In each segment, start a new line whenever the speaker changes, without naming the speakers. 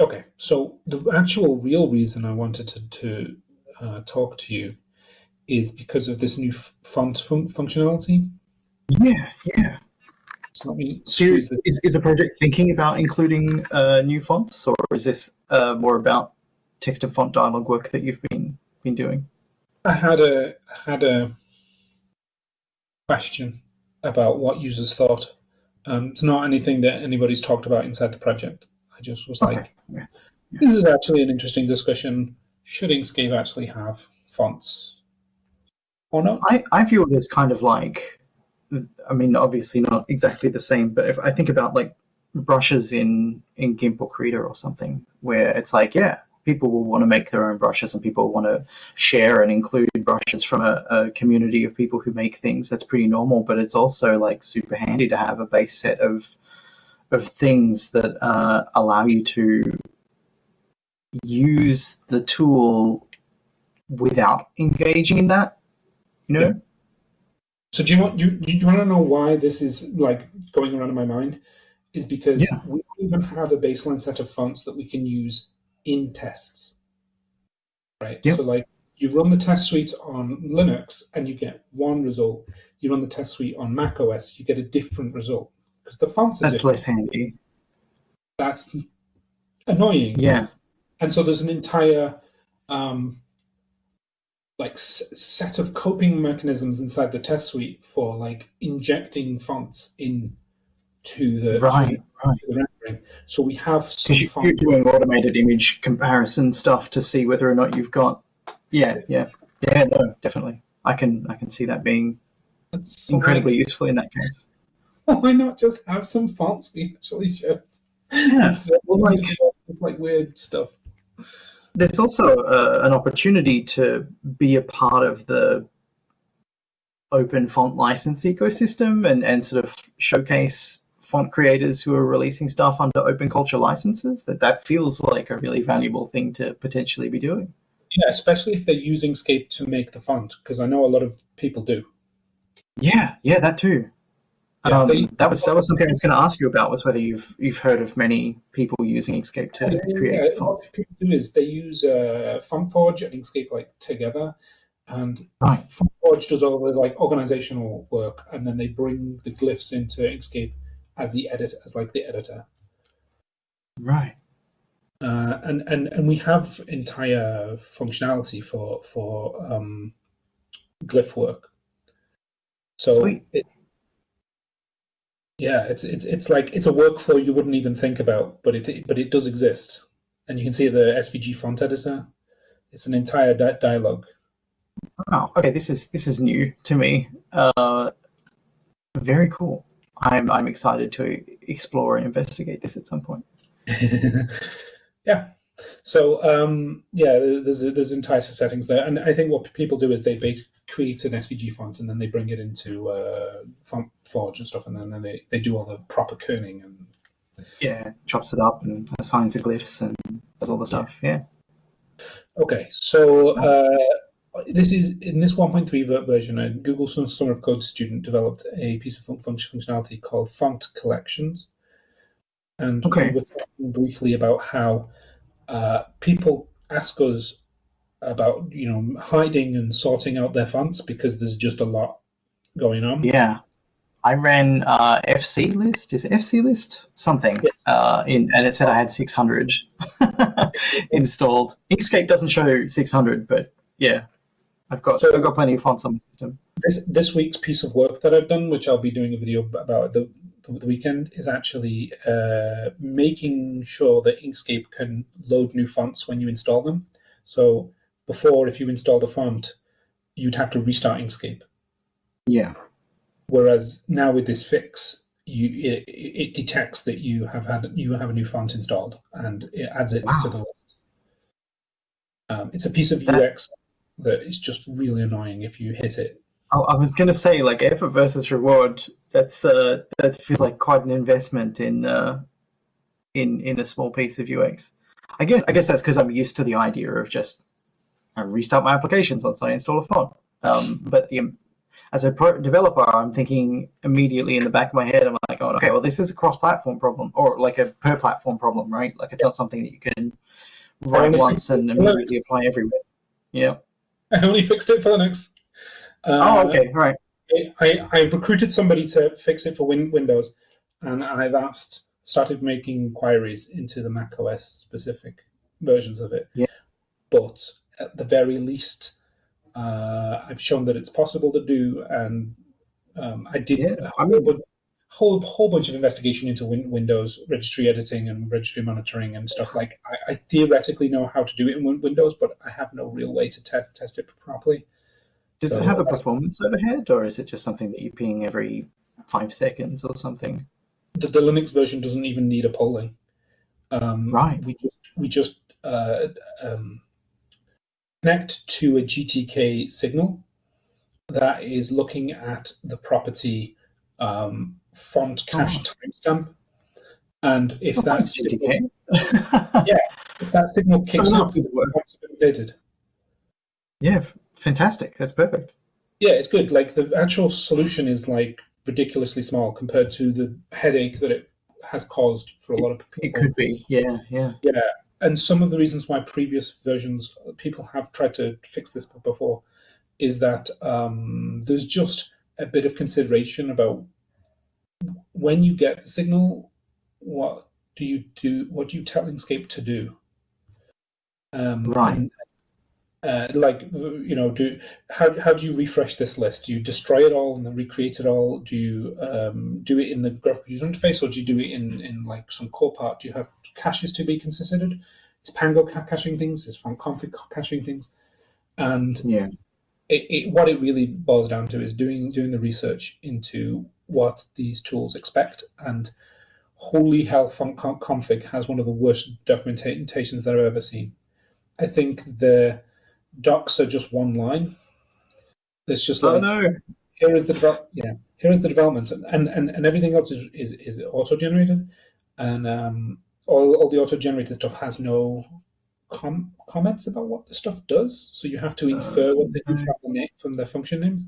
Okay, so the actual real reason I wanted to, to uh, talk to you is because of this new font fun functionality.
Yeah, yeah.
So let me
so is, is the project thinking about including uh, new fonts, or is this uh, more about text and font dialog work that you've been been doing?
I had a had a question about what users thought. Um, it's not anything that anybody's talked about inside the project. I just was okay. like, yeah. this is actually an interesting discussion. Should Inkscape actually have fonts or not?
I, I view it as kind of like I mean, obviously not exactly the same, but if I think about like brushes in in GIMP or Krita or something, where it's like, yeah, people will want to make their own brushes and people want to share and include brushes from a, a, community of people who make things. That's pretty normal, but it's also like super handy to have a base set of of things that uh, allow you to use the tool without engaging in that. You know.
Yeah. So do you want you, do you want to know why this is like going around in my mind? Is because yeah. we even have a baseline set of fonts that we can use in tests, right? Yep. So like you run the test suite on Linux and you get one result. You run the test suite on Mac OS, you get a different result because the fonts
are
That's
different. less handy.
That's annoying.
Yeah.
And so there's an entire um, like set of coping mechanisms inside the test suite for like injecting fonts in to the,
right,
to, right. To the rendering. So we have
because you, are doing automated image comparison stuff to see whether or not you've got. Yeah, yeah, yeah. No, definitely. I can I can see that being That's incredibly useful in that case.
Why not just have some fonts we actually show?
Yeah,
well, like, like weird stuff.
There's also uh, an opportunity to be a part of the open font license ecosystem and, and sort of showcase font creators who are releasing stuff under open culture licenses. That that feels like a really valuable thing to potentially be doing.
Yeah especially if they're using Inkscape to make the font because i know a lot of people do.
Yeah. Yeah that too yeah, um, that was that was something I was going to ask you about was whether you've you've heard of many people using Inkscape to yeah, create yeah, fonts.
What people do is they use uh, FontForge and Inkscape like together, and
right.
FontForge does all the like organizational work, and then they bring the glyphs into Inkscape as the editor, as like the editor.
Right.
Uh, and and and we have entire functionality for for um, glyph work. So it, yeah, it's it's it's like it's a workflow you wouldn't even think about, but it but it does exist, and you can see the SVG font editor. It's an entire di dialogue.
Wow. Okay, this is this is new to me. Uh, very cool. I'm I'm excited to explore and investigate this at some point.
yeah. So um, yeah, there's there's entire settings there, and I think what people do is they create an SVG font and then they bring it into uh, Font Forge and stuff, and then, then they, they do all the proper kerning and
yeah, chops it up and assigns the glyphs and does all the stuff. Yeah.
Okay, so uh, this is in this 1.3 version. A Google Summer of Code student developed a piece of functionality called Font Collections, and
okay.
we were talking briefly about how uh, people ask us about you know hiding and sorting out their fonts because there's just a lot going on.
Yeah, I ran uh, FC list. Is FC list something? Yes. Uh, in and it said I had 600 installed. Inkscape doesn't show 600, but yeah, I've got so, I've got plenty of fonts on the system.
This this week's piece of work that I've done, which I'll be doing a video about the the weekend, is actually uh, making sure that Inkscape can load new fonts when you install them. So before, if you installed a font, you'd have to restart Inkscape.
Yeah.
Whereas now with this fix, you it, it detects that you have had you have a new font installed and it adds it wow. to the list. Um, it's a piece of that, UX that is just really annoying if you hit it.
I was going to say, like effort versus reward. That's uh, that feels like quite an investment in uh, in in a small piece of UX. I guess I guess that's because I'm used to the idea of just I restart my applications once I install a font. Um, but the as a pro- developer, I'm thinking immediately in the back of my head, I'm like, oh, okay, well, this is a cross-platform problem or like a per-platform problem, right? Like it's not something that you can run once and immediately apply everywhere. Yeah.
I only fixed it for Linux.
Uh, oh, okay, right.
I, I recruited somebody to fix it for win Windows, and I've asked, started making inquiries into the Mac OS specific versions of it.
Yeah.
But at the very least, uh, I've shown that it's possible to do, and um, I did yeah, a whole, whole, whole bunch of investigation into win Windows registry editing and registry monitoring and stuff. Like I, I, theoretically know how to do it in Windows, but I have no real way to te test it properly.
Does so, it have a performance overhead, or is it just something that you ping every five seconds or something?
The, the Linux version doesn't even need a polling. Um,
right.
We just we just uh, um, connect to a GTK signal that is looking at the property um, font cache oh. timestamp. And if oh, that's
GTK,
yeah, if that signal kicks off, it's updated.
Yeah, fantastic. That's perfect.
Yeah, it's good. Like the actual solution is like ridiculously small compared to the headache that it has caused for a lot of people.
It could be, yeah, yeah,
yeah and some of the reasons why previous versions people have tried to fix this before is that um, there's just a bit of consideration about when you get a signal, what do you do? What do you tell Inkscape to do?
Um, right. And,
uh, like you know, do how how do you refresh this list? Do you destroy it all and then recreate it all? Do you um, do it in the graphical user interface, or do you do it in in like some core part? Do you have caches to be considered? Is Pango caching things? Is Fontconfig caching things? And
yeah,
it, it, what it really boils down to is doing doing the research into what these tools expect and holy hell Fontconfig has one of the worst documentations that I've ever seen. I think the docs are just one line. It's just
like,
oh
no,
here is the yeah, here is the development, and and and everything else is is, is auto generated, and um, all all the auto generated stuff has no com comments about what the stuff does, so you have to infer uh, what they do from the name, from the function names.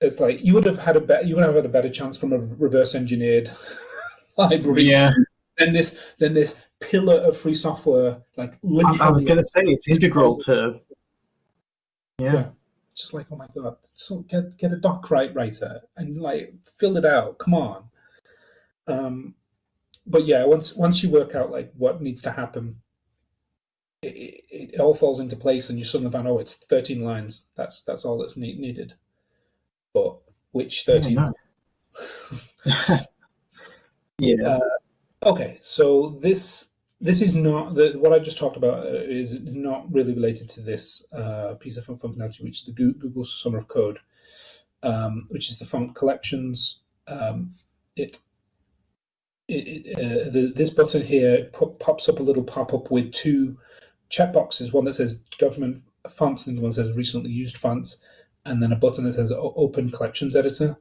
It's like you would have had a better you would have had a better chance from a reverse engineered library
yeah
than this then this pillar of free software. Like
I, I was going to say it's integral to. Yeah. yeah.
Just like oh my god, so get get a doc right writer and like fill it out. Come on. Um, but yeah, once once you work out like what needs to happen, it, it, it all falls into place, and you suddenly find oh, it's thirteen lines. That's that's all that's need, needed. But which thirteen?
Yeah. Nice. yeah.
Uh, okay, so this this is not the, what I just talked about uh, is not really related to this uh, piece of functionality, which is the Google Summer of Code, um, which is the font collections. Um, it, it, it uh, the, this button here pops up a little pop-up with two checkboxes, one that says document fonts and the one that says recently used fonts, and then a button that says open collections editor.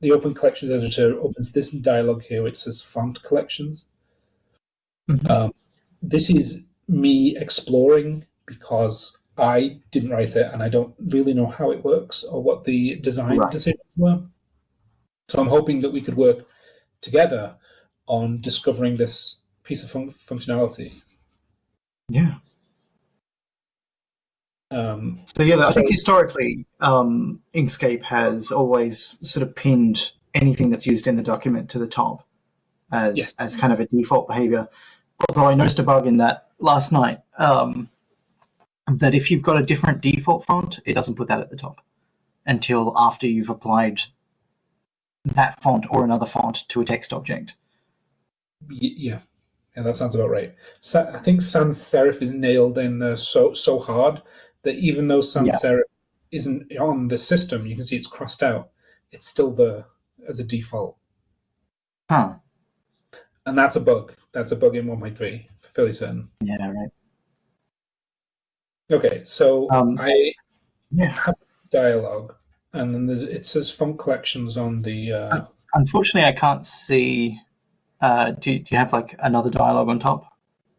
The open collections editor opens this dialog here, which says font collections. Mm -hmm. um, this is me exploring because I didn't write it and I don't really know how it works or what the design right. decisions were. So I'm hoping that we could work together on discovering this piece of fun functionality.
Yeah.
Um,
so yeah, I think historically, um, Inkscape has always sort of pinned anything that's used in the document to the top as yes. as kind of a default behavior although I noticed a bug in that last night, um, that if you've got a different default font, it doesn't put that at the top until after you've applied that font or another font to a text object.
Yeah, yeah, that sounds about right. So, I think sans serif is nailed in uh, so so hard that even though sans yeah. serif isn't on the system, you can see it's crossed out. It's still there as a default.
Huh.
And that's a bug. That's a bug in 1.3, fairly certain.
Yeah, right.
Okay, so
um,
I
yeah.
have dialogue, and then it says font collections on the. Uh...
Unfortunately, I can't see. Uh, do, do you have like another dialogue on top?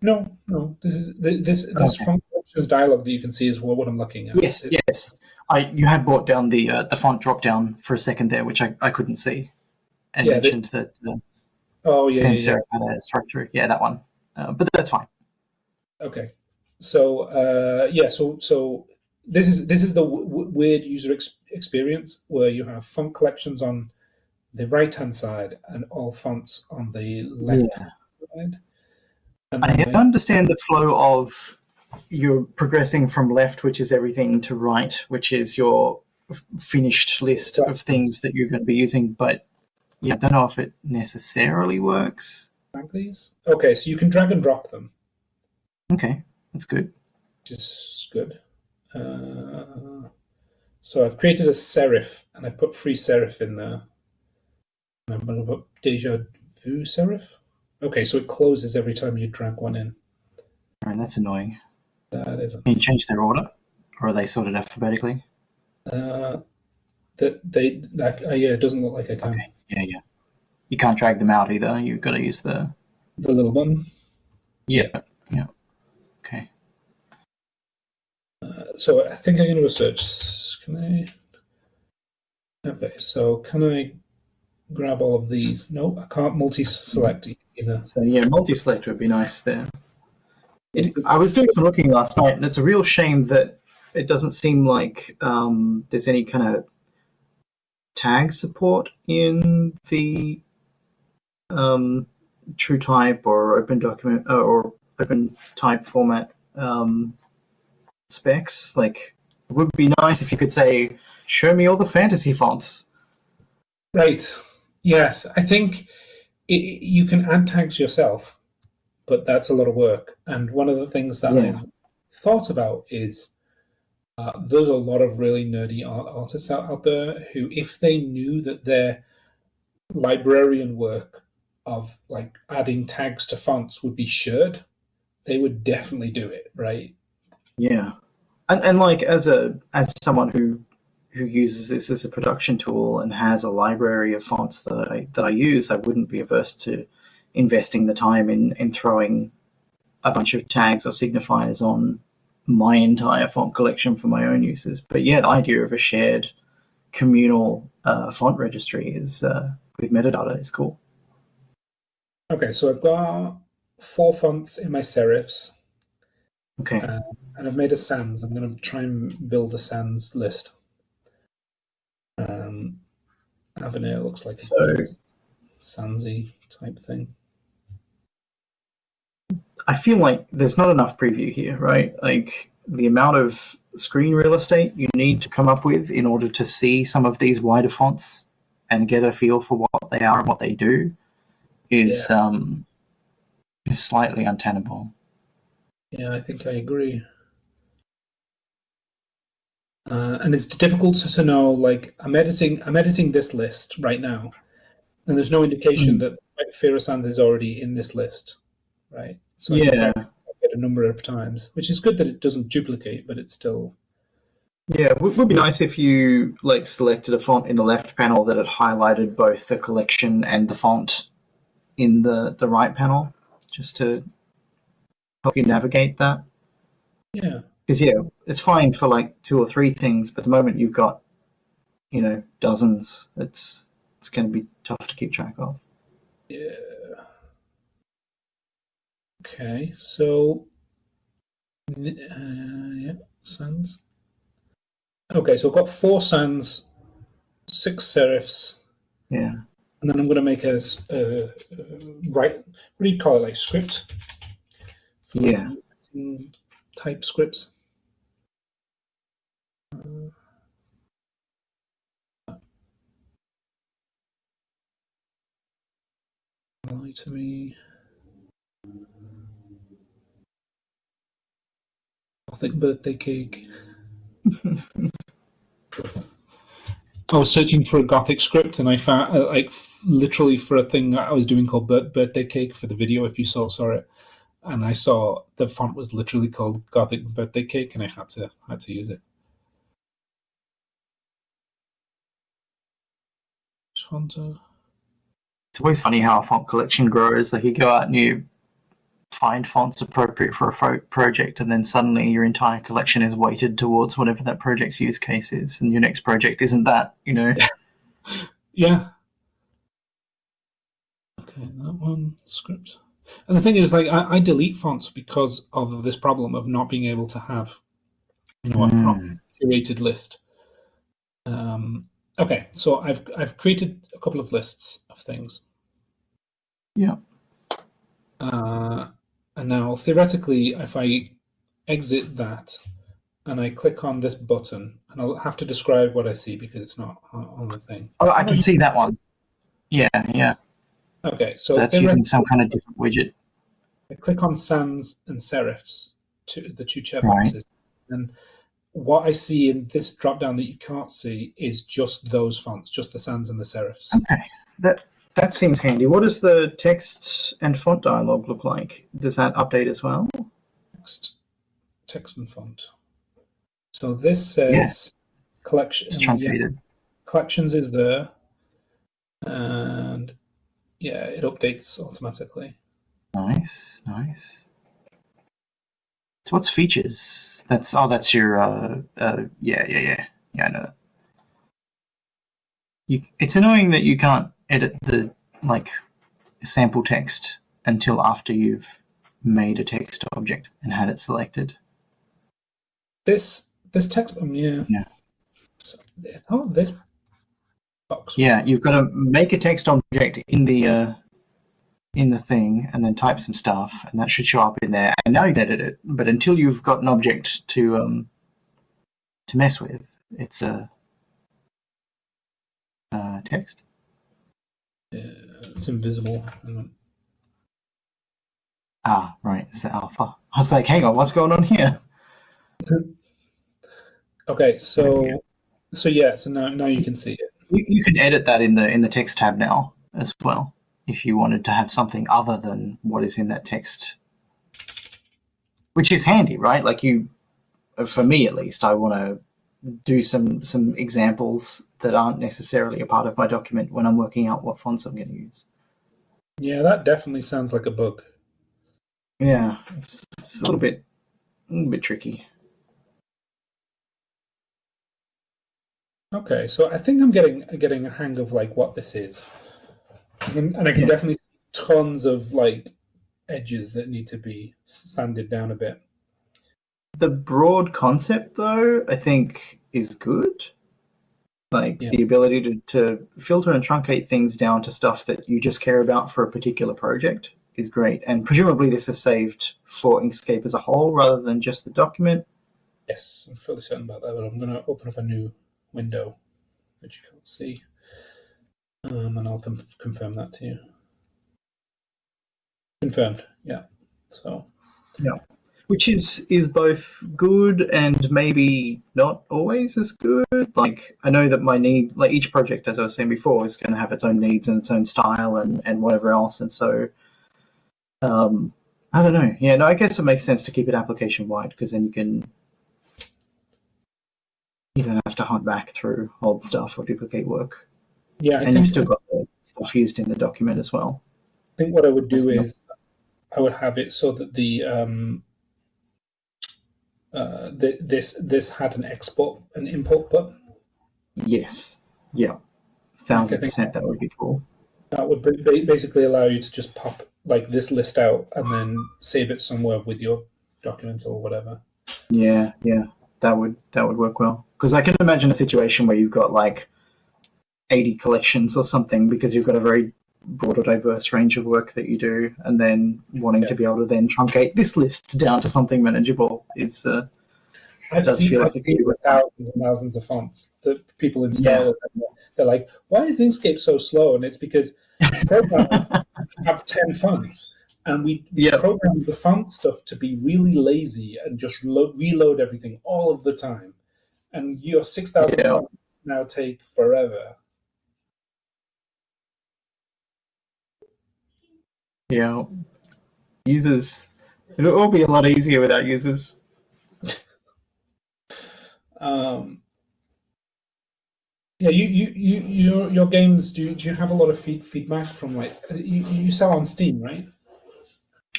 No, no. This is this this okay. font collections dialogue that you can see is what, what I'm looking at.
Yes, it, yes. I you had brought down the uh, the font drop down for a second there, which I, I couldn't see, and
Yeah,
mentioned that uh,
Oh yeah, yeah,
sans
yeah.
serif had a strike through. Yeah, that one. Uh, but that's fine.
Okay. So uh, yeah, so so this is this is the weird user ex- experience where you have font collections on the right hand side and all fonts on the left hand side. And
I understand the flow of you're progressing from left, which is everything, to right, which is your finished list of things that you're going to be using. But yeah, I don't know if it necessarily works.
these. Okay, so you can drag and drop them,
Okay, that's good.
which is good. Uh, so I've created a serif and I've put FreeSerif in there. And I'm going to put deja vu serif. Okay, so it closes every time you drag one in.
All right, that's annoying.
That isn't.
Can you change their order, or are they sorted alphabetically?
Uh, that they that uh, yeah, it doesn't look like I can.
Okay, yeah, yeah. You can't drag them out either. You've got to use the
The little button.
yeah, yeah. Okay.
Uh, so I think I'm going to do a search. Can I? Okay, so can I grab all of these? No, I can't multi-select either.
So yeah, multi-select would be nice there. It, I was doing some looking last night, and it's a real shame that it doesn't seem like um, there's any kind of tag support in the um, true type or open document uh, or open type format um, specs. Like, it would be nice if you could say, "Show me all the fantasy fonts."
Right. Yes, I think i you can add tags yourself, but that's a lot of work. And one of the things that
Yeah.
I thought about is uh, there's a lot of really nerdy art artists out, out there who, if they knew that their librarian work of like adding tags to fonts would be shared, they would definitely do it, right?
Yeah, and and like as a as someone who who uses this as a production tool and has a library of fonts that I that I use, I wouldn't be averse to investing the time in in throwing a bunch of tags or signifiers on my entire font collection for my own uses. But yeah, the idea of a shared communal uh, font registry is uh, with metadata is cool.
Okay, so I've got four fonts in my serifs.
Okay,
Uh, and I've made a sans. I'm going to try and build a sans list. Um, Avenir looks like
So-
sansy type thing.
I feel like there's not enough preview here, right? Like the amount of screen real estate you need to come up with in order to see some of these wider fonts and get a feel for what they are and what they do is um is slightly untenable.
Yeah, I think I agree. Uh, and it's difficult to, know. Like I'm editing, I'm editing this list right now, and there's no indication
Mm.
that Fira Sans is already in this list, right? So
Yeah,
type it a number of times, which is good that it doesn't duplicate, but it's still
yeah. It would be nice if you like selected a font in the left panel that had highlighted both the collection and the font in the the right panel, just to help you navigate that.
yeah.
Because yeah, it's fine for like two or three things, but the moment you've got, you know, dozens, it's it's going to be tough to keep track of.
Yeah. Okay, so uh, yeah, sans. Okay, so I've got four sans, six serifs,
Yeah,
and then I'm going to make a uh, right. What do you call it? Like script? For
Yeah.
Type scripts. Uh, Lie to me. Gothic birthday cake. I was searching for a Gothic script, and I found uh, like literally for a thing I was doing called bir- birthday cake for the video. If you saw saw it, and I saw the font was literally called Gothic birthday cake, and I had to had to use it. Shanta.
it's always funny how a font collection grows. Like you go out and you find fonts appropriate for a project, and then suddenly your entire collection is weighted towards whatever that project's use case is, and your next project isn't that, you know?
yeah. Okay, that one script. And the thing is, like, I, I, delete fonts because of this problem of not being able to have, you know, a mm. curated list. Um, okay, so I've I've created a couple of lists of things.
Yeah.
Uh, and now, theoretically, if I exit that and I click on this button, and I'll have to describe what I see because it's not on the thing.
Oh, I can see that one. Yeah, yeah.
Okay, so,
so that's using some kind of different widget.
I click on sans and serifs, to the two checkboxes, right. and what I see in this drop down that you can't see is just those fonts, just the sans and the serifs.
Okay, that that seems handy. What does the text and font dialog look like? Does that update as well?
Text, text and font. So this says yeah. collection.
It's truncated. Yeah,
collections is there, and yeah, it updates automatically.
Nice, nice. So what's features? That's oh, that's your uh, uh yeah, yeah, yeah, yeah. I know. You, it's annoying that you can't edit the like sample text until after you've made a text object and had it selected.
This this text, um, yeah,
yeah.
oh, this box.
Yeah, you've got to make a text object in the uh, in the thing, and then type some stuff, and that should show up in there. And now you can edit it, but until you've got an object to um, to mess with, it's a uh, uh, text.
It's invisible.
Ah, right, it's the alpha. I was like, hang on, what's going on here?
okay, so so yeah, so now now you can see it.
You, you can edit that in the in the text tab now as well if you wanted to have something other than what is in that text, which is handy, right? Like you, for me at least, I want to do some some examples that aren't necessarily a part of my document when I'm working out what fonts I'm going to use.
Yeah, that definitely sounds like a bug.
Yeah, it's, it's a little bit a little bit tricky.
Okay, so I think I'm getting getting a hang of like what this is, and, and I can yeah. definitely see tons of like edges that need to be sanded down a bit.
The broad concept, though, I think is good. Like yeah. the ability to, to filter and truncate things down to stuff that you just care about for a particular project is great. And presumably this is saved for Inkscape as a whole rather than just the document.
Yes, I'm fairly certain about that, but I'm going to open up a new window that you can't see. Um, and I'll confirm that to you. Confirmed, yeah. So,
yeah which is is both good and maybe not always as good. Like I know that my need, like each project, as I was saying before, is going to have its own needs and its own style and and whatever else, and so. Um, I don't know. Yeah, no, I guess it makes sense to keep it application wide because then you can you don't have to hunt back through old stuff or duplicate work.
Yeah,
I and you've still got the stuff used in the document as well.
I think what I would do That's is not... I would have it so that the um, uh, this this had an export and import button?
Yes. Yeah. Thousand percent. That would be cool.
That would basically allow you to just pop like this list out and then save it somewhere with your document or whatever.
Yeah, yeah, that would that would work well. Because I can imagine a situation where you've got like eighty collections or something because you've got a very broad or diverse range of work that you do, and then wanting yeah. to be able to then truncate this list down to something manageable is. Uh,
I've does seen, feel like thousands and thousands of fonts that people install. Yeah. they're like, "Why is Inkscape so slow?" And it's because programs have ten fonts, and we yep. program the font stuff to be really lazy and just lo- reload everything all of the time. And your six thousand yeah. fonts now take forever.
Yeah. Users. It'll all be a lot easier without users.
um, yeah, you, you, you, your, your games. Do you, do you have a lot of feed, feedback from like you, you sell on Steam, right?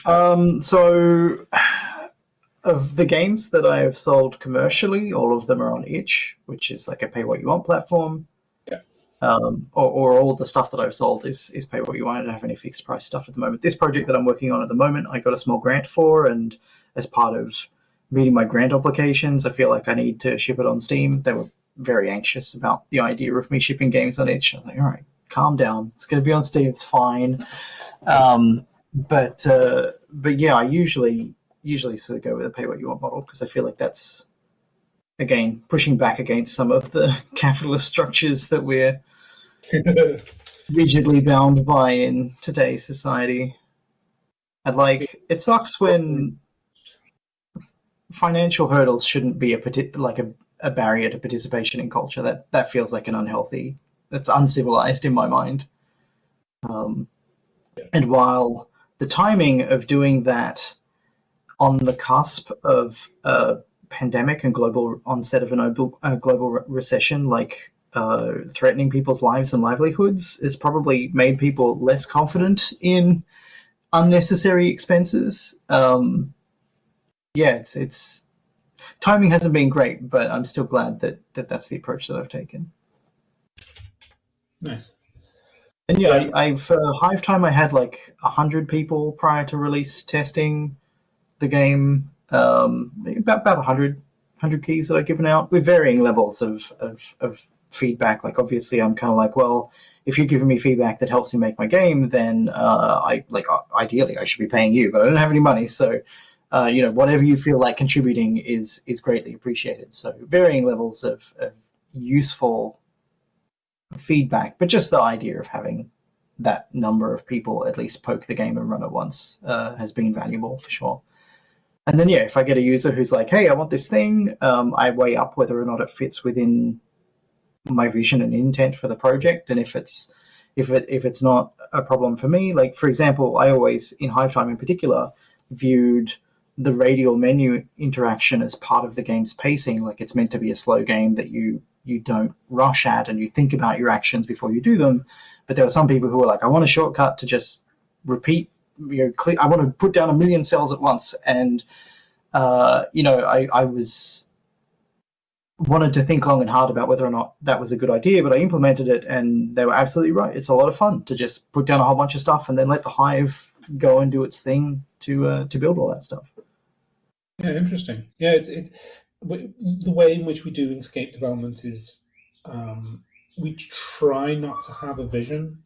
Um, so, of the games that I have sold commercially, all of them are on itch, which is like a pay what you want platform. Um, or, or all the stuff that I've sold is is pay what you want. I don't have any fixed price stuff at the moment. This project that I'm working on at the moment, I got a small grant for, and as part of meeting my grant obligations, I feel like I need to ship it on Steam. They were very anxious about the idea of me shipping games on itch. I was like, all right, calm down. It's going to be on Steam. It's fine. Um, but uh, but yeah, I usually usually sort of go with a pay what you want model because I feel like that's again pushing back against some of the capitalist structures that we're rigidly bound by in today's society. And like it sucks when financial hurdles shouldn't be a like a, a barrier to participation in culture. That that feels like an unhealthy. That's uncivilized in my mind. Um, and while the timing of doing that on the cusp of a pandemic and global onset of a global recession, like uh, threatening people's lives and livelihoods, has probably made people less confident in unnecessary expenses. Um, yeah, it's it's timing hasn't been great, but I'm still glad that, that that's the approach that I've taken.
Nice.
And yeah, I, have uh, Hive Time. I had like hundred people prior to release testing the game. Um, about about 100, 100 keys that I've given out with varying levels of, of, of feedback. Like obviously, I'm kind of like, well, if you're giving me feedback that helps me make my game, then uh, I like ideally I should be paying you, but I don't have any money, so uh, you know whatever you feel like contributing is is greatly appreciated. So varying levels of, of useful feedback, but just the idea of having that number of people at least poke the game and run it once uh, has been valuable for sure. And then, yeah, if I get a user who's like, hey, I want this thing, um, I weigh up whether or not it fits within my vision and intent for the project. And if it's if it if it's not a problem for me, like for example, I always in Hive Time in particular viewed the radial menu interaction as part of the game's pacing. Like it's meant to be a slow game that you you don't rush at and you think about your actions before you do them. But there are some people who are like, I want a shortcut to just repeat. You know, I want to put down a million cells at once, and uh, you know, I, I was wanted to think long and hard about whether or not that was a good idea, but I implemented it, and they were absolutely right. It's a lot of fun to just put down a whole bunch of stuff and then let the hive go and do its thing to uh, to build all that stuff.
Yeah, interesting. Yeah, it's it the way in which we do Inkscape development is um, we try not to have a vision.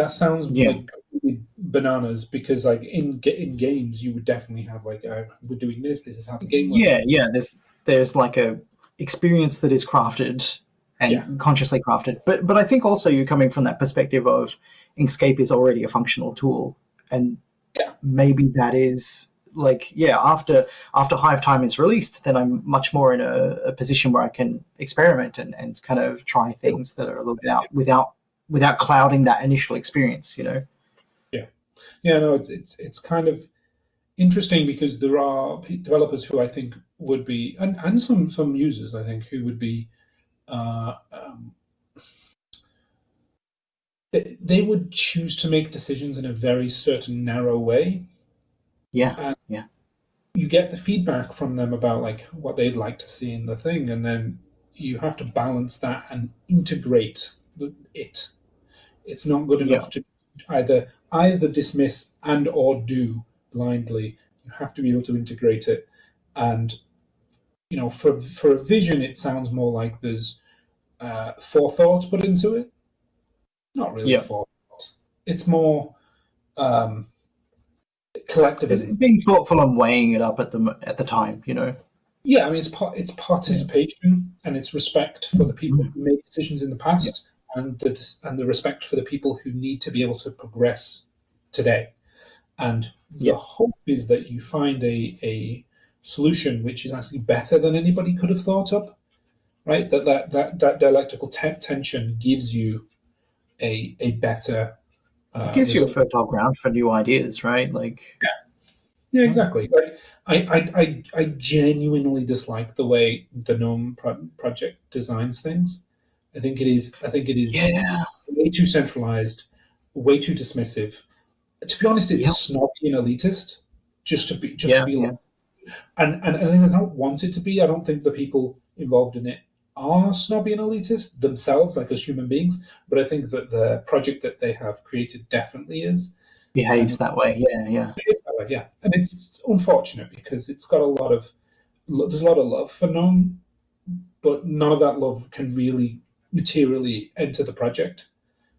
That sounds yeah. like bananas because like in in games you would definitely have like uh, we're doing this. This is how the game.
Works. Yeah, yeah. There's there's like a experience that is crafted and yeah. consciously crafted. But but I think also you're coming from that perspective of Inkscape is already a functional tool, and
yeah.
maybe that is like yeah after after hive time is released then i'm much more in a, a, position where i can experiment and, and kind of try things that are a little bit out without without clouding that initial experience you know
yeah yeah no it's it's it's kind of interesting because there are developers who i think would be and, and some some users i think who would be uh, um, they, they would choose to make decisions in a very certain narrow way
yeah. And yeah.
You get the feedback from them about like what they'd like to see in the thing, and then you have to balance that and integrate it. It's not good enough yeah. to either either dismiss and or do blindly. You have to be able to integrate it, and you know, for for a vision, it sounds more like there's uh, forethought put into it. Not really yeah. forethought. It's more um, collectivism.
being thoughtful and weighing it up at the at the time, you know.
Yeah, I mean, it's part, it's participation and it's respect for the people who made decisions in the past, yeah. And the and the respect for the people who need to be able to progress today. And the hope is that you find a a solution which is actually better than anybody could have thought up, right? That that that, that dialectical te tension gives you a a better
uh, it gives you a fertile ground for new ideas, right? Like,
yeah, yeah, exactly. Like, I, I, I, I genuinely dislike the way the GNOME pro project designs things. I think it is. I think it is
yeah.
way too centralized, way too dismissive. To be honest, it's yep. snobby and elitist. just to be just
Yeah,
to be
yeah.
like, and, and and I think I don't want it to be. I don't think the people involved in it are snobby and elitist themselves, like as human beings. But I think that the project that they have created definitely is.
Behaves that way. Yeah, yeah.
It's that way, yeah, and it's unfortunate because it's got a lot of there's a lot of love for Gnome, but none of that love can really materially enter the project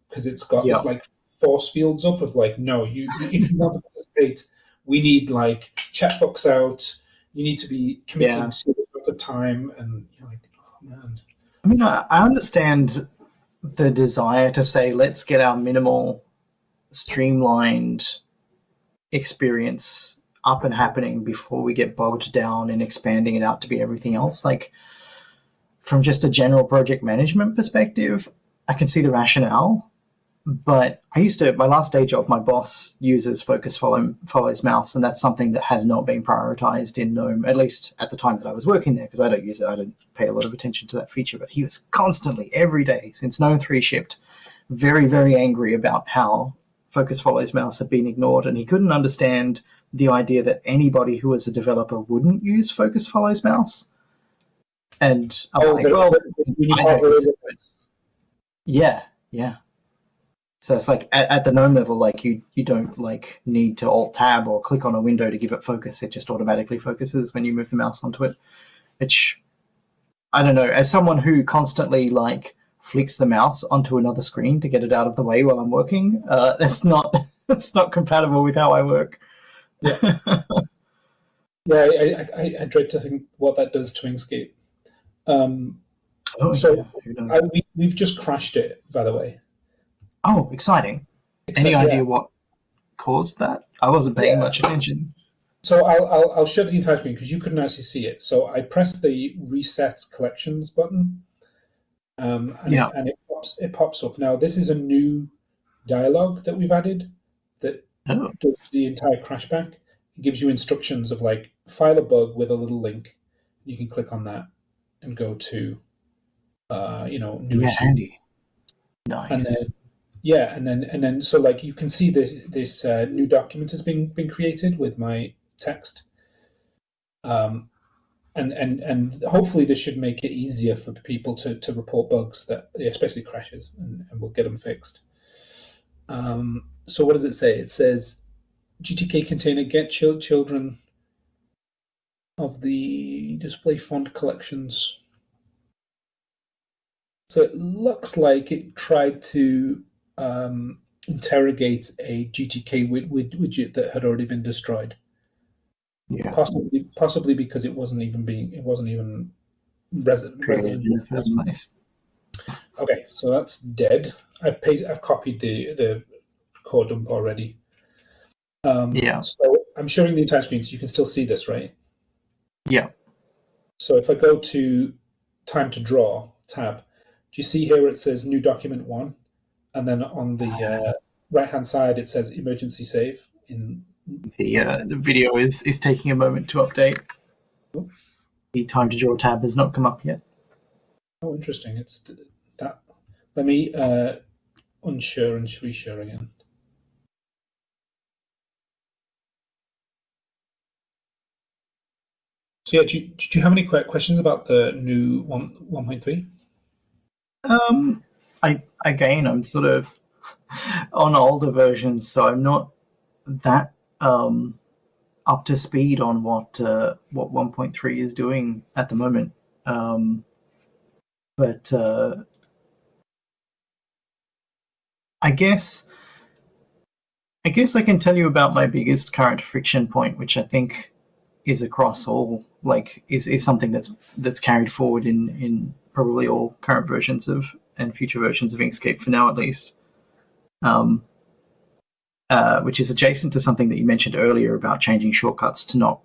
because it's got this like force fields up of like no, you if you want to participate, we need like checkbooks out. You need to be committing
Yeah.
amounts of time, and you're like, oh man,
I mean, I, I understand the desire to say, let's get our minimal, streamlined experience up and happening before we get bogged down in expanding it out to be everything else. Like, from just a general project management perspective, I can see the rationale. But I used to, my last day job, my boss uses focus follow, follows mouse, and that's something that has not been prioritized in GNOME, at least at the time that I was working there, because I don't use it. I don't pay a lot of attention to that feature. But he was constantly, every day, since GNOME 3 shipped, very, very angry about how focus follows mouse had been ignored, and he couldn't understand the idea that anybody who was a developer wouldn't use focus follows mouse. And I'm
oh,
like, well,
we need
know. yeah, yeah. So it's like at, at the GNOME level, like you you don't like need to alt tab or click on a window to give it focus. It just automatically focuses when you move the mouse onto it. Which I don't know. As someone who constantly like flicks the mouse onto another screen to get it out of the way while I'm working, uh, that's not that's not compatible with how I work.
Yeah. Yeah, I, I, I, I dread to think what that does to Inkscape. Um,
oh,
So,
yeah.
I, we, we've just crashed it, by the way.
oh, exciting!
Except-
Any
yeah.
idea what caused that? I wasn't paying
Yeah.
much attention.
So I'll, I'll, I'll the entire screen because you couldn't actually see it. So I pressed the reset collections button, um, and,
Yeah.
it, and it pops it pops up. Now this is a new dialogue that we've added that
Oh,
does the entire crashback. It gives you instructions of like file a bug with a little link. You can click on that and go to, uh, you know, new
yeah,
issue.
handy.
and
Nice.
then yeah and then and then so like you can see this this uh, new document has been been created with my text um and and and hopefully this should make it easier for people to to report bugs that especially crashes and, and we'll get them fixed um so what does it say it says gtk container get chil- children of the display font collections so it looks like it tried to um, interrogate a GTK wid- wid- widget that had already been destroyed.
yeah.
Possibly, possibly because it wasn't even being, it wasn't even resident. resident.
in the first place.
Okay, so that's dead. I've pasted, I've copied the the core dump already. Um,
Yeah.
So I'm showing the entire screen, so you can still see this, right?
Yeah.
So if I go to time to draw tab, do you see here it says new document one, and then on the uh, right hand side it says emergency save in
The uh, the video is is taking a moment to update. The time to draw tab has not come up yet.
Oh, interesting. It's that. Let me uh, unshare and reshare again. So yeah, do you, do you have any que- questions about the new one one point three?
Um, I again, I'm sort of on older versions, so I'm not that um up to speed on what uh, what 1.3 is doing at the moment. Um, but uh, I guess I guess I can tell you about my biggest current friction point, which I think is across all like is, is something that's that's carried forward in in probably all current versions of and future versions of Inkscape for now at least. Um, uh, which is adjacent to something that you mentioned earlier about changing shortcuts to not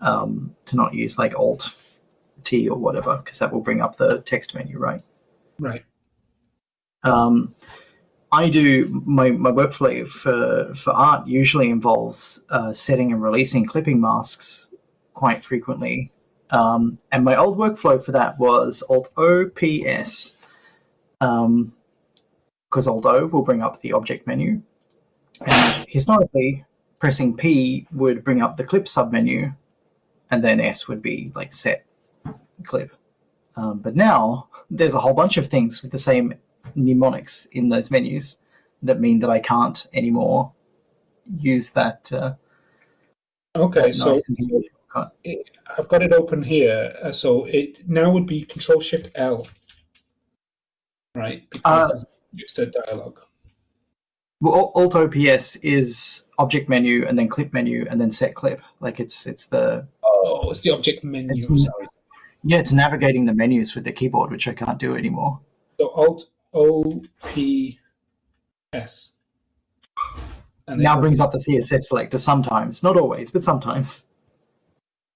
um, to not use like Alt T or whatever, because that will bring up the text menu, right?
Right.
Um, I do my, my workflow for for art usually involves uh, setting and releasing clipping masks quite frequently, um, and my old workflow for that was Alt O P S, um, because Alt O will bring up the object menu, and historically pressing P would bring up the clip submenu, and then S would be like set clip. Um, but now there's a whole bunch of things with the same mnemonics in those menus that mean that I can't anymore use that. Uh,
okay,
that
so
nice and easy shortcut.
it, I've got it open here. uh, So it now would be Control Shift L, right?
Uh,
Because it's a dialogue.
Well, Alt OPS is object menu and then clip menu and then set clip. Like it's it's the
Oh, it's the object menu.
It's-
sorry.
yeah it's navigating the menus with the keyboard, which I can't do anymore.
So Alt O P S. And
now brings up the CSS selector sometimes, not always, but sometimes.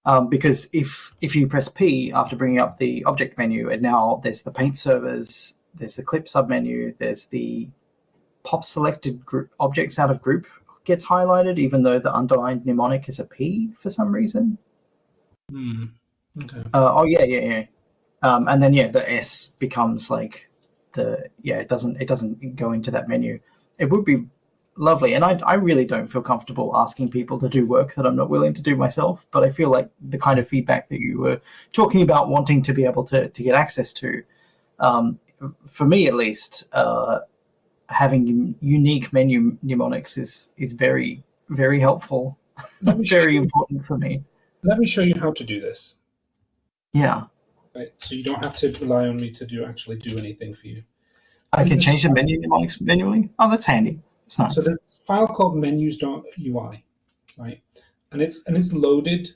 Um, because if if you press P after bringing up the object menu, and now there's the paint servers, there's the clip submenu, there's the pop selected group objects out of group gets highlighted, even though the underlined mnemonic is a P for some reason.
Hmm. Okay.
Uh, oh yeah, yeah, yeah. Um, and then yeah, the S becomes like the yeah. It doesn't it doesn't go into that menu. It would be lovely, and I I really don't feel comfortable asking people to do work that I'm not willing to do myself. But I feel like the kind of feedback that you were talking about wanting to be able to to get access to, um, for me at least, uh, having unique menu mnemonics is is very very helpful,
Let me, show
very important for me.
let me show you how to do this.
Yeah.
Right. So you don't have to rely on me to do actually do anything for you.
I can change the menu mnemonics manually. Oh, that's handy. It's nice.
So there's a file called menus.ui, right? And it's and it's loaded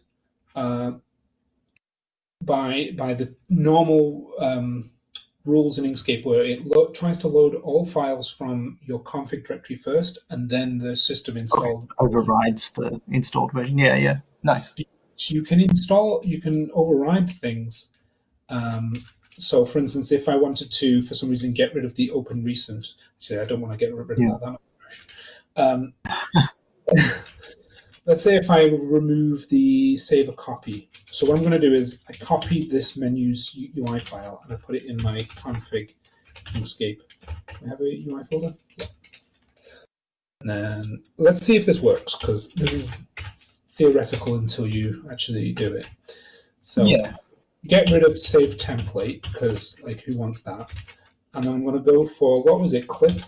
uh, by by the normal um, rules in Inkscape, where it lo- tries to load all files from your config directory first, and then the system installed.
Overrides the installed version. Yeah, yeah. Nice.
So you can install, you can override things. Um, so, for instance, if I wanted to, for some reason, get rid of the open recent, say I don't want to get rid of
Yeah.
that. Um, let's say if I remove the save a copy. So what I'm going to do is I copied this menu's UI file and I put it in my config Inkscape. I have a UI folder. Yeah. And then let's see if this works because this is theoretical until you actually do it. So
Yeah.
get rid of save template because like who wants that? And then I'm going to go for what was it? Clip.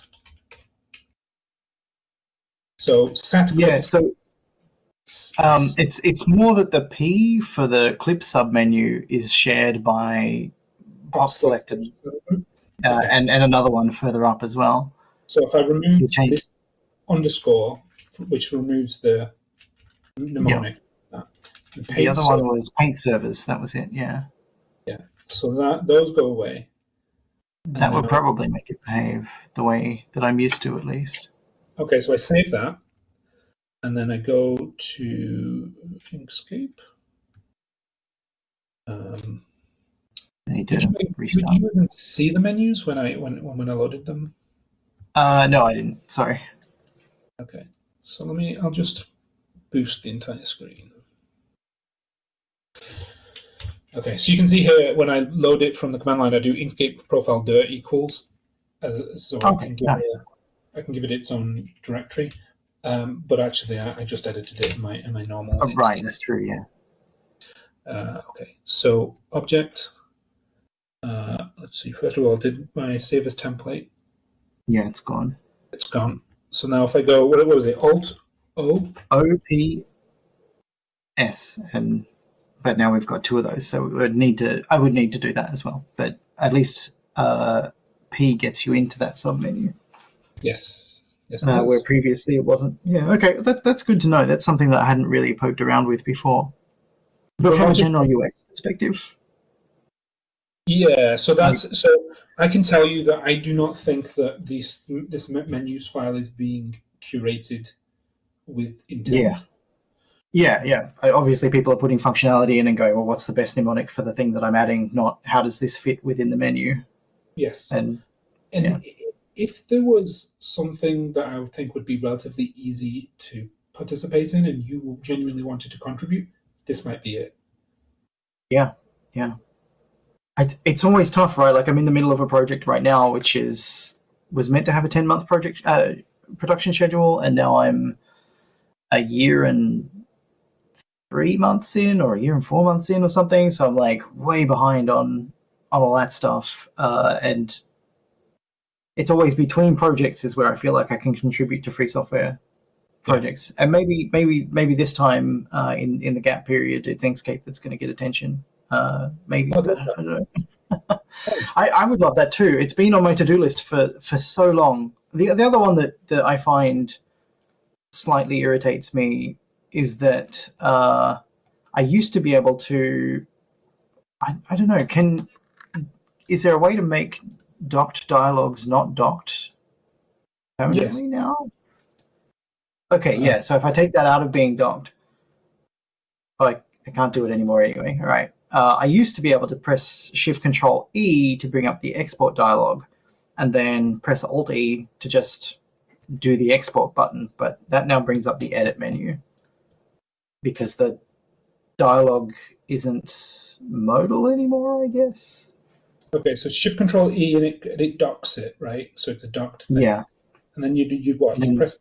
So clip.
Yeah. So um, it's it's more that the P for the clip submenu is shared by pop selected, uh,
Okay.
and and another one further up as well.
So if I remove this underscore, which removes the mnemonic, and
The
paint
other one was paint servers. That was it. Yeah. Yeah.
So that those go away.
That would
Uh,
probably make it behave the way that I'm used to, at least.
Okay, so I save that, and then I go to Inkscape. Um,
I
did, you, did
restart.
you even see the menus when I when when I loaded them?
Uh, no, I didn't. Sorry.
Okay, so let me. I'll just boost the entire screen. Okay, so you can see here when I load it from the command line, I do Inkscape profile dir equals, as so I
Okay,
can give
nice.
I can give it its own directory. Um, but actually, I, I just edited it in my in my normal.
Oh, right, that's true. Yeah.
Uh, okay, so object. Uh, let's see. First of all, did my save as template?
Yeah, it's gone.
It's gone. So now if I go, what, what was it? Alt O.
O P S, and but now we've got two of those, so we would need to. I would need to do that as well. But at least uh, P gets you into that submenu,
Yes. Yes.
uh, where previously it wasn't. Yeah. Okay, that, that's good to know. That's something that I hadn't really poked around with before. But
Well,
from a general UX perspective,
Yeah, so that's so I can tell you that I do not think that this this menus file is being curated with intent.
Yeah. yeah, yeah. Obviously, people are putting functionality in and going, "Well, what's the best mnemonic for the thing that I'm adding?" Not how does this fit within the menu?
Yes.
And
And
yeah.
If there was something that I would think would be relatively easy to participate in, and you genuinely wanted to contribute, this might be it.
Yeah, yeah. It's always tough, right? Like I'm in the middle of a project right now, which is was meant to have a ten month project uh, production schedule, and now I'm a year and three months in, or a year and four months in, or something. So I'm like way behind on on all that stuff, uh, and it's always between projects is where I feel like I can contribute to free software projects. And maybe maybe maybe this time uh, in in the gap period, it's Inkscape that's going to get attention. Uh, maybe I don't know. I, I would love that too. It's been on my to do list for for so long. The the other one that that I find slightly irritates me is that uh, I used to be able to. I, I don't know. Can is there a way to make docked dialogues not docked permanently yes. now? Okay, yeah. So if I take that out of being docked, I, I can't do it anymore anyway. All right. Uh, I used to be able to press Shift Control E to bring up the export dialog, and then press Alt E to just do the export button. But that now brings up the edit menu because the dialog isn't modal anymore. I guess.
Okay, so Shift Control E and it it docks it, right? So it's a docked thing.
Yeah.
And then you you what? You press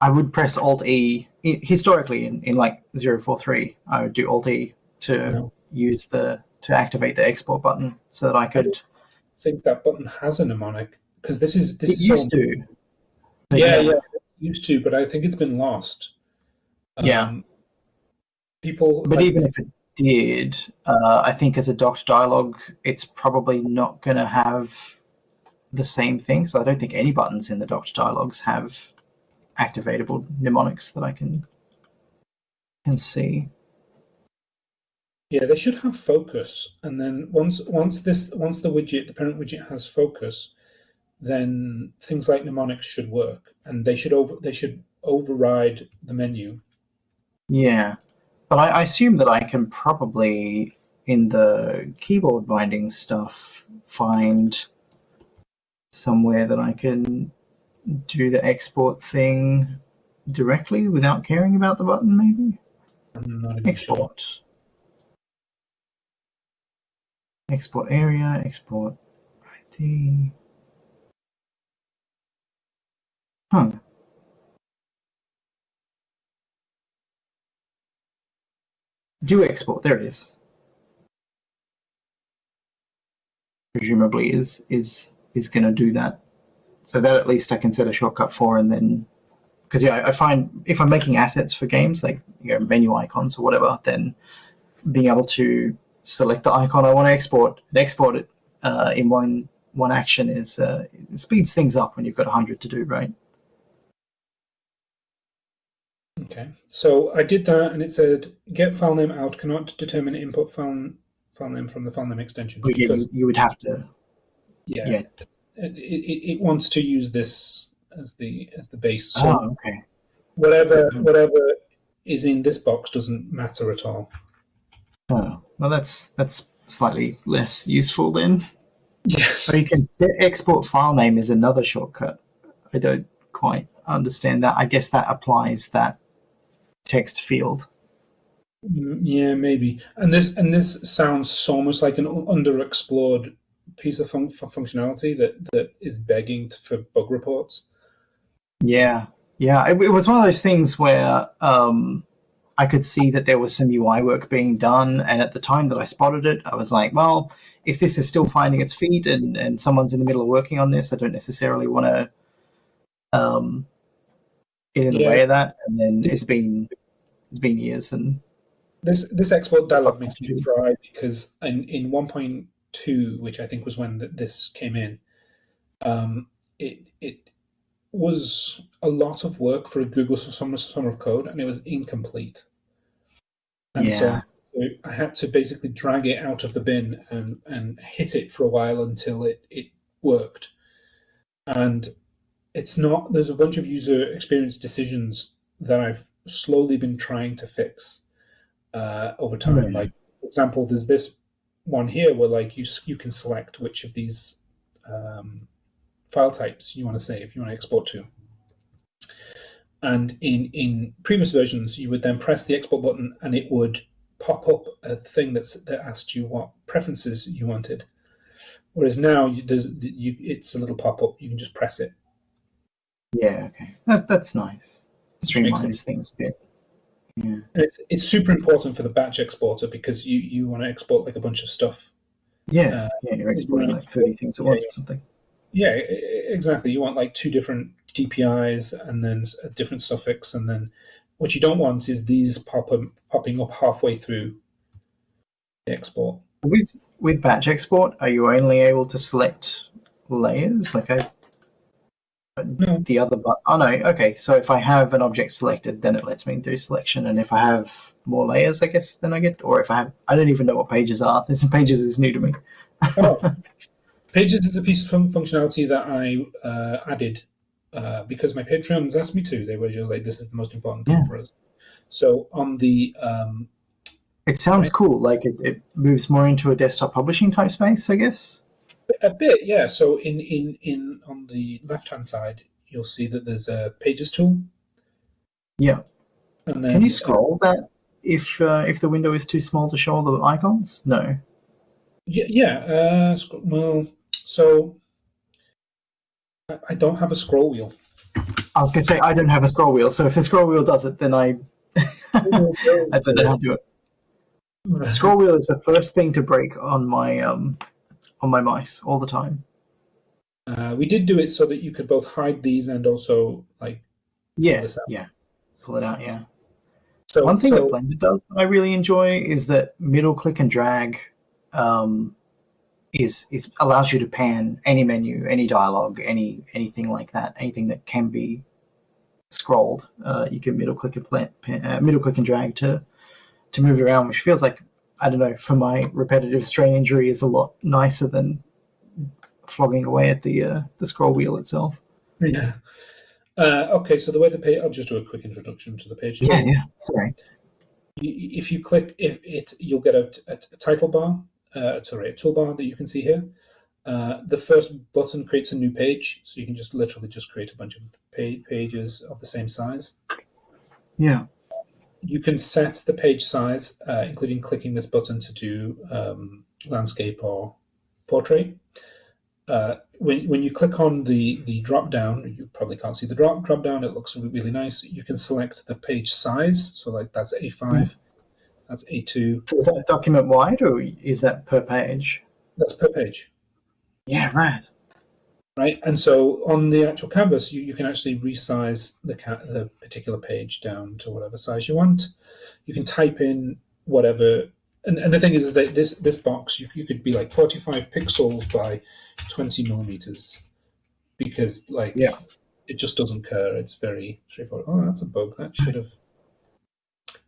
I would press Alt E historically in, in like 043. I would do Alt E to no. use the to activate the export button so that I could.
I think that button has a mnemonic because this is this
it is used so, to.
Yeah, yeah, yeah, used to, but I think it's been lost.
Um, yeah.
People,
but like, even if it did, uh, I think as a docked dialog, it's probably not going to have the same thing. So I don't think any buttons in the docked dialogs have activatable mnemonics that I can can see.
Yeah, they should have focus, and then once once this once the widget the parent widget has focus, then things like mnemonics should work, and they should over they should override the menu.
Yeah, but I, I assume that I can probably in the keyboard binding stuff find somewhere that I can do the export thing directly without caring about the button, maybe? export. Sure. Export area, export ID. Huh. Do export, there it is. Presumably is is is gonna do that. So that at least I can set a shortcut for, and then because yeah, I find if I'm making assets for games like you know menu icons or whatever, then being able to select the icon I want to export and export it uh, in one one action is uh, speeds things up when you've got hundred to do, right?
Okay, so I did that, and it said get file name out cannot determine input file file name from the file name extension.
Yeah, you, you would have to.
Yeah. yeah it, it, it wants to use this as the as the base.
So oh, okay.
Whatever whatever is in this box doesn't matter at all.
Oh, well, that's that's slightly less useful then.
Yes.
So you can set export file name is another shortcut. I don't quite understand that. I guess that applies that text field.
Mm, yeah, maybe. And this and this sounds so much like an underexplored piece of fun functionality that that is begging for bug reports.
Yeah, yeah. It, it was one of those things where um, I could see that there was some UI work being done, and at the time that I spotted it, I was like, well, if this is still finding its feet and and someone's in the middle of working on this, I don't necessarily want to um, get in the yeah. way of that. And then it's been it's been years and.
This this export dialog makes me cry because in, in one point two, which I think was when th this came in, um, it it was a lot of work for a Google Summer Summer of Code, and it was incomplete. And yeah. so, so I had to basically drag it out of the bin and and hit it for a while until it it worked. And it's not. There's a bunch of user experience decisions that I've slowly been trying to fix uh, over time. Mm. Like, for example, there's this one here where like you you can select which of these um, file types you want to save, you want to export to. And in in previous versions, you would then press the export button, and it would pop up a thing that's that asked you what preferences you wanted. Whereas now, you, there's you, it's a little pop up. You can just press it.
Yeah, okay, that, that's nice. Streamlines things a bit. Yeah.
It's it's super important for the batch exporter because you you want to export like a bunch of stuff.
Yeah, uh, yeah, you're exporting like thirty things at once or something.
Yeah, exactly. You want like two different DPIs and then a different suffix, and then what you don't want is these pop up, popping up halfway through the export.
With with batch export, are you only able to select layers? Like I no. the other but oh no okay so if i have an object selected then it lets me do selection and if i have more layers i guess then i get or if i have i don't even know what pages are this pages is new to me
oh. pages is a piece of fun functionality that i uh, added uh, because my patrons asked me to they were just like this is the most important thing yeah. for us so on the um,
it sounds right? cool like it, it moves more into a desktop publishing type space i guess
a bit, yeah. So in in in on the left hand side, you'll see that there's a Pages tool.
Yeah. And then, Can you scroll uh, that if uh, if the window is too small to show all the icons? No.
Yeah. Yeah. Uh, well, so I, I don't have a scroll wheel.
I was going to say I don't have a scroll wheel, so if the scroll wheel does it, then I I don't know how to do it. Scroll wheel is the first thing to break on my um on my mice all the time.
Uh, we did do it so that you could both hide these and also like
yeah yeah pull it out yeah. So one thing so, that Blender does that I really enjoy is that middle click and drag um, is is allows you to pan any menu, any dialogue, any anything like that, anything that can be scrolled. Uh, you can middle click and pan, uh, middle click and drag to to move it around, which feels like I don't know, for my repetitive strain injury is a lot nicer than flogging away at the uh, the scroll wheel itself.
Yeah. Uh, okay, so the way the page, I'll just do a quick introduction to the page.
Yeah, yeah. Sorry.
If you click, if it, you'll get a, a, a title bar. Uh, sorry, a toolbar that you can see here. Uh, the first button creates a new page, so you can just literally just create a bunch of pages of the same size.
Yeah
you can set the page size, uh, including clicking this button to do um, landscape or portrait. Uh, when, when you click on the, the drop down, you probably can't see the drop, drop down, it looks really nice. You can select the page size, so like that's A5, mm. that's A2.
So is that document wide or is that per page?
That's per page.
Yeah, right
right? And so on the actual canvas, you, you can actually resize the, the particular page down to whatever size you want. You can type in whatever, and, and the thing is that this this box, you, you could be like 45 pixels by 20 millimeters, because like
yeah.
it just doesn't care. It's very straightforward. Oh, that's a bug. That should have.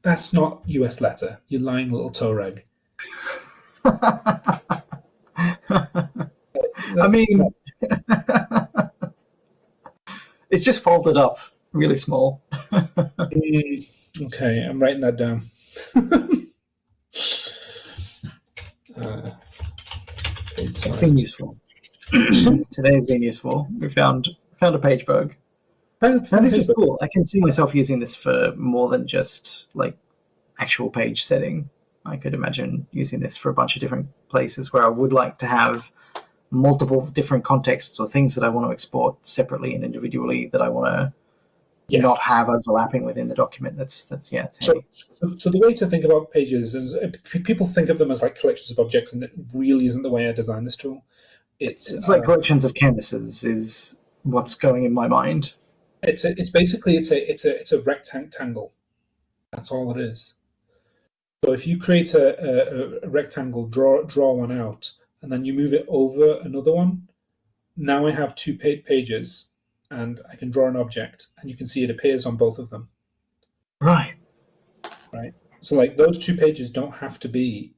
That's not US letter. You're lying little toe rag.
I mean, it's just folded up really small.
mm, okay, I'm writing that down.
uh, it's been useful. Today has been useful. We found found a page bug. And this is cool. I can see myself using this for more than just like actual page setting. I could imagine using this for a bunch of different places where I would like to have multiple different contexts or things that I want to export separately and individually that I want to yes. not have overlapping within the document. That's that's yeah.
So, so, so the way to think about pages is uh, people think of them as like collections of objects, and it really isn't the way I designed this tool.
It's it's like uh, collections of canvases is what's going in my mind.
It's a, it's basically it's a it's a it's a rectangle. That's all it is. So if you create a, a, a rectangle, draw draw one out and then you move it over another one. Now I have two pages and I can draw an object and you can see it appears on both of them.
Right.
Right. So like those two pages don't have to be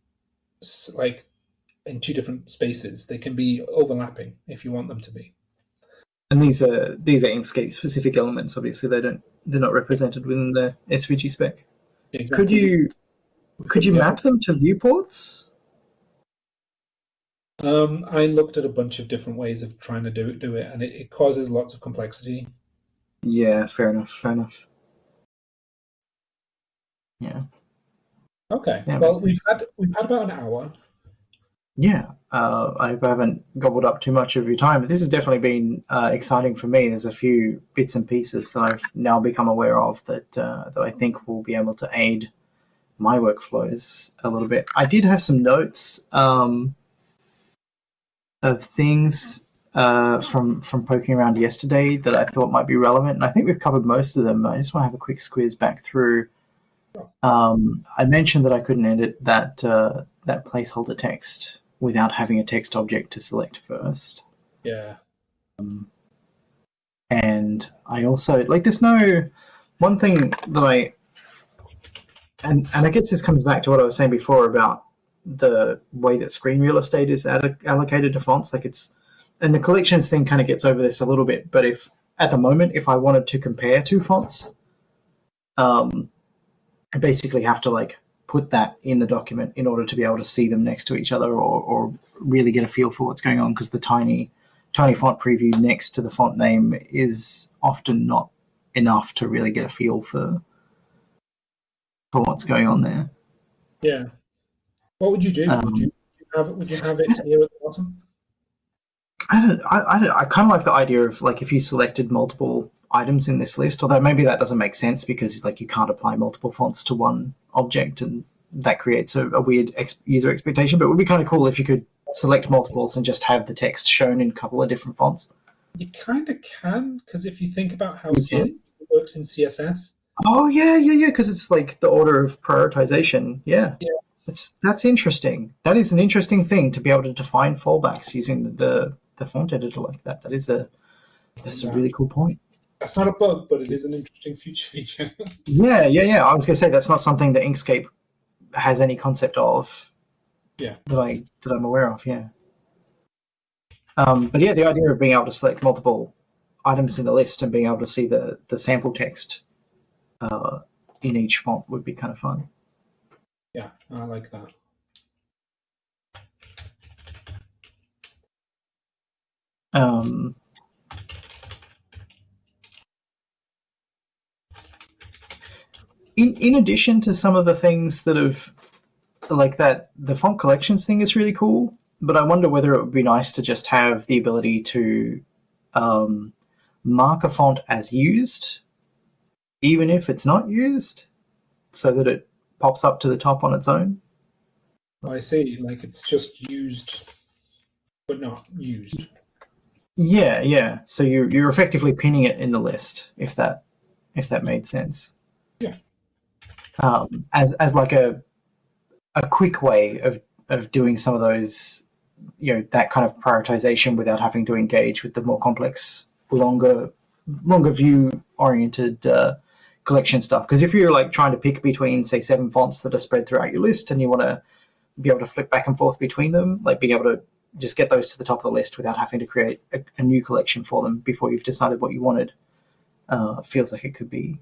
like in two different spaces. They can be overlapping if you want them to be.
And these are these are Inkscape specific elements. Obviously, they don't they're not represented within the SVG spec. Exactly. Could you could you map them to viewports?
Um, I looked at a bunch of different ways of trying to do it, do it, and it, it causes lots of complexity.
Yeah, fair enough. Fair enough. Yeah.
Okay. Yeah, well, we've had we've had about an hour.
Yeah. uh, I haven't gobbled up too much of your time, but this has definitely been uh, exciting for me. There's a few bits and pieces that I've now become aware of that uh, that I think will be able to aid my workflows a little bit. I did have some notes um, of things uh, from from poking around yesterday that I thought might be relevant, and I think we've covered most of them. I just want to have a quick squeeze back through. Um, I mentioned that I couldn't edit that uh, that placeholder text without having a text object to select first.
Yeah.
Um, and I also like there's no one thing that I and and I guess this comes back to what I was saying before about the way that screen real estate is allocated to fonts. Like it's and the collections thing kind of gets over this a little bit. But if at the moment, if I wanted to compare two fonts, um, I basically have to like put that in the document in order to be able to see them next to each other or, or really get a feel for what's going on because the tiny tiny font preview next to the font name is often not enough to really get a feel for for what's going on there.
Yeah. What would you do? Um, would you have it? Would you have it here at the bottom?
I don't. I, I, I kind of like the idea of like if you selected multiple items in this list, although maybe that doesn't make sense because like you can't apply multiple fonts to one object, and that creates a, a weird ex- user expectation. But it would be kind of cool if you could select multiples and just have the text shown in a couple of different fonts.
You kind of can because if you think about how it works in CSS.
Oh yeah, yeah, yeah. Because it's like the order of prioritization. Yeah.
Yeah.
It's that's interesting. That is an interesting thing to be able to define fallbacks using the, the the font editor like that. That is a that's a really cool point.
That's not a bug, but it is an interesting future feature.
yeah, yeah, yeah. I was gonna say that's not something that Inkscape has any concept of.
Yeah.
That I that I'm aware of. Yeah. Um, but yeah, the idea of being able to select multiple items in the list and being able to see the the sample text uh, in each font would be kind of fun.
Yeah, I like that.
Um, in in addition to some of the things that have like that the font collections thing is really cool but i wonder whether it would be nice to just have the ability to um, mark a font as used even if it's not used so that it pops up to the top on its own
i see like it's just used but not used
yeah, yeah. So you're you're effectively pinning it in the list, if that if that made sense.
Yeah.
Um, as as like a a quick way of of doing some of those, you know, that kind of prioritization without having to engage with the more complex, longer longer view oriented uh, collection stuff. Because if you're like trying to pick between say seven fonts that are spread throughout your list, and you want to be able to flip back and forth between them, like being able to just get those to the top of the list without having to create a, a new collection for them before you've decided what you wanted. Uh, feels like it could be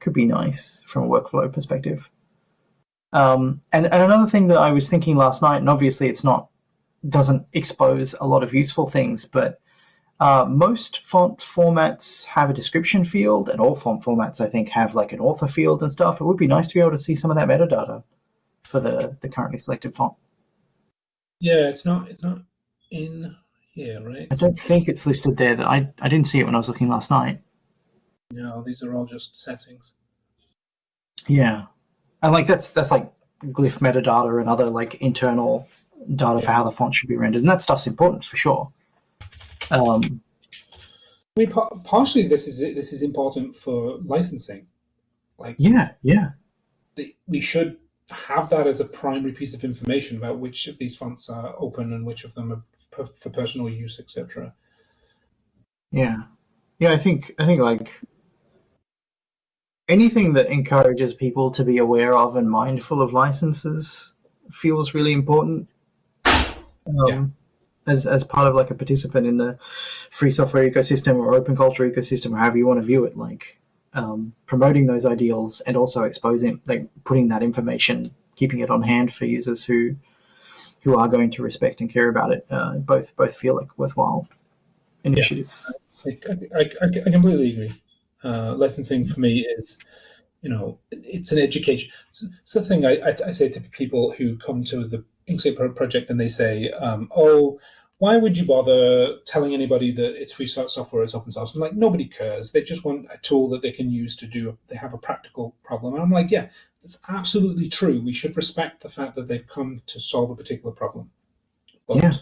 could be nice from a workflow perspective. Um, and, and another thing that I was thinking last night, and obviously it's not doesn't expose a lot of useful things, but uh, most font formats have a description field, and all font formats I think have like an author field and stuff. It would be nice to be able to see some of that metadata for the the currently selected font.
Yeah, it's not it's not in here, right?
I don't think it's listed there. That I I didn't see it when I was looking last night.
No, these are all just settings.
Yeah, and like that's that's like glyph metadata and other like internal data yeah. for how the font should be rendered, and that stuff's important for sure. Um,
I mean, partially this is this is important for licensing. Like,
yeah, yeah,
the, we should have that as a primary piece of information about which of these fonts are open and which of them are for personal use, etc.
Yeah, yeah. I think I think like anything that encourages people to be aware of and mindful of licenses feels really important. Um, yeah. As, as part of like a participant in the free software ecosystem or open culture ecosystem, or however you want to view it, like um, promoting those ideals and also exposing, like putting that information, keeping it on hand for users who who are going to respect and care about it. Uh, both both feel like worthwhile initiatives.
Yeah. I, I, I, completely agree. Uh, licensing for me is, you know, it's an education. It's, the thing I, I, I, say to people who come to the Inkscape project and they say, um, "Oh, why would you bother telling anybody that it's free software, it's open source? I'm like, nobody cares. They just want a tool that they can use to do, they have a practical problem. And I'm like, yeah, that's absolutely true. We should respect the fact that they've come to solve a particular problem. But yeah.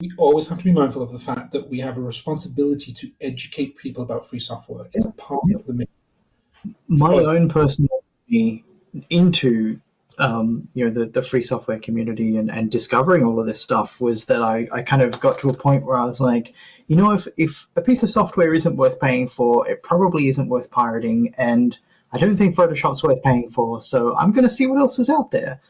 we always have to be mindful of the fact that we have a responsibility to educate people about free software. It's a part yeah. of the mission.
My own personal into um, you know the, the free software community and, and discovering all of this stuff was that I, I kind of got to a point where I was like, you know, if, if a piece of software isn't worth paying for, it probably isn't worth pirating. And I don't think Photoshop's worth paying for. So I'm going to see what else is out there.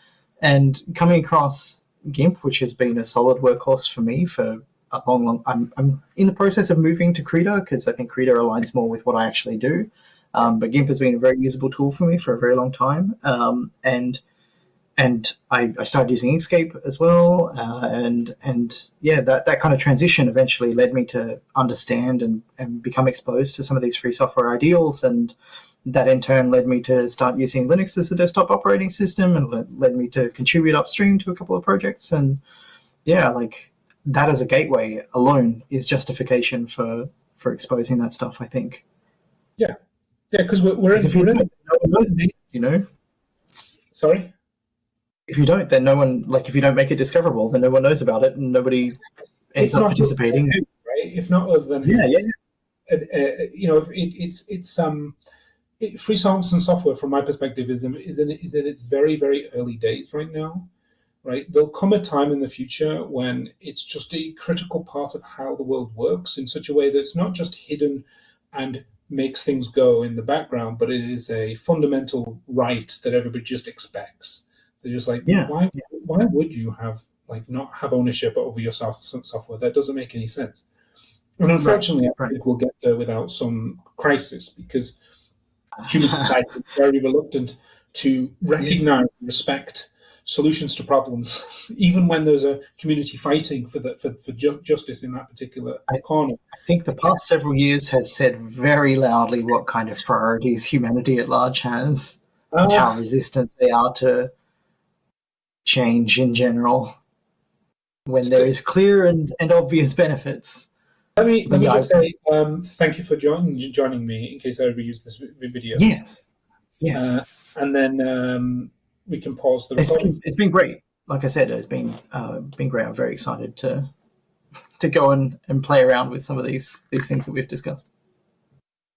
And coming across GIMP, which has been a solid workhorse for me for a long, long I'm, I'm in the process of moving to Krita because I think Krita aligns more with what I actually do. Um, but GIMP has been a very usable tool for me for a very long time. Um, and and I, I, started using Inkscape as well, uh, and and yeah, that, that kind of transition eventually led me to understand and, and become exposed to some of these free software ideals, and that in turn led me to start using Linux as a desktop operating system, and led, led me to contribute upstream to a couple of projects, and yeah, like that as a gateway alone is justification for for exposing that stuff. I think.
Yeah, yeah, because we're, we're, in, we're in,
you know.
Sorry
if you don't, then no one like if you don't make it discoverable, then no one knows about it, and nobody ends up participating.
right? If not us, then
yeah, yeah.
Uh, uh, you know, it, it's it's um, it, free songs and software, from my perspective, is in, is in is in its very very early days right now. Right, there'll come a time in the future when it's just a critical part of how the world works in such a way that it's not just hidden and makes things go in the background, but it is a fundamental right that everybody just expects. They're just like, yeah. why, why would you have like not have ownership over your software? That doesn't make any sense. And unfortunately, right. I think we'll get there without some crisis because human society is very reluctant to recognize yes. and respect solutions to problems, even when there's a community fighting for the, for, for ju justice in that particular I, corner.
I think the past several years has said very loudly what kind of priorities humanity at large has uh, and how resistant they are to change in general when there is clear and, and obvious benefits.
Let me, let me just say um, thank you for join, joining me in case I reuse this video.
Yes. Yes.
Uh, and then um, we can pause the
it's been, it's been great. Like I said, it's been uh, been great. I'm very excited to to go and, and play around with some of these these things that we've discussed.